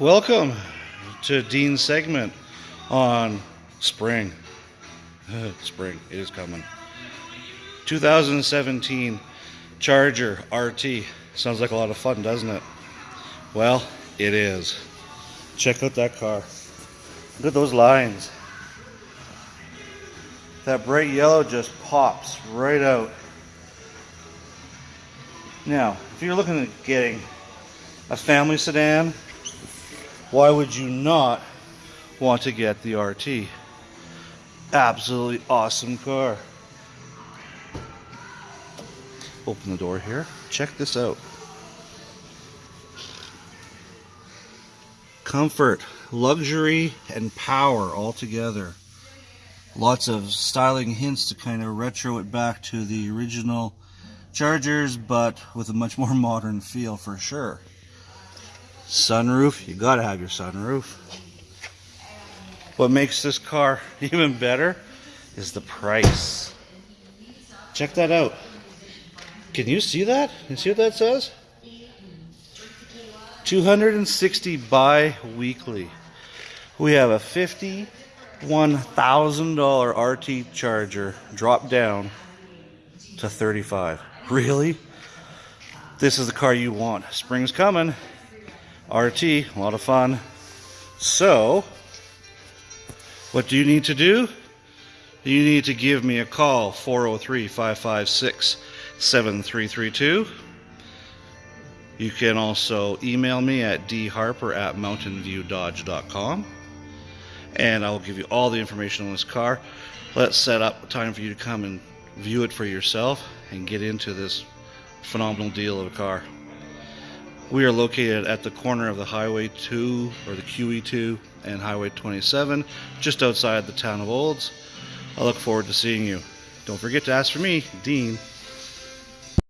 welcome to Dean's segment on spring. Uh, spring, it is coming. 2017 Charger RT. Sounds like a lot of fun, doesn't it? Well, it is. Check out that car. Look at those lines. That bright yellow just pops right out. Now, if you're looking at getting a family sedan, why would you not want to get the RT? Absolutely awesome car. Open the door here. Check this out. Comfort, luxury, and power all together. Lots of styling hints to kind of retro it back to the original Chargers, but with a much more modern feel for sure. Sunroof, you gotta have your sunroof. What makes this car even better is the price. Check that out. Can you see that? You see what that says? 260 bi-weekly. We have a $51,000 RT Charger dropped down to 35. Really? This is the car you want. Spring's coming. RT, a lot of fun. So, what do you need to do? You need to give me a call, 403 556 7332. You can also email me at dharper at mountainviewdodge.com and I'll give you all the information on this car. Let's set up time for you to come and view it for yourself and get into this phenomenal deal of a car. We are located at the corner of the Highway 2 or the QE2 and Highway 27 just outside the town of Olds. I look forward to seeing you. Don't forget to ask for me, Dean.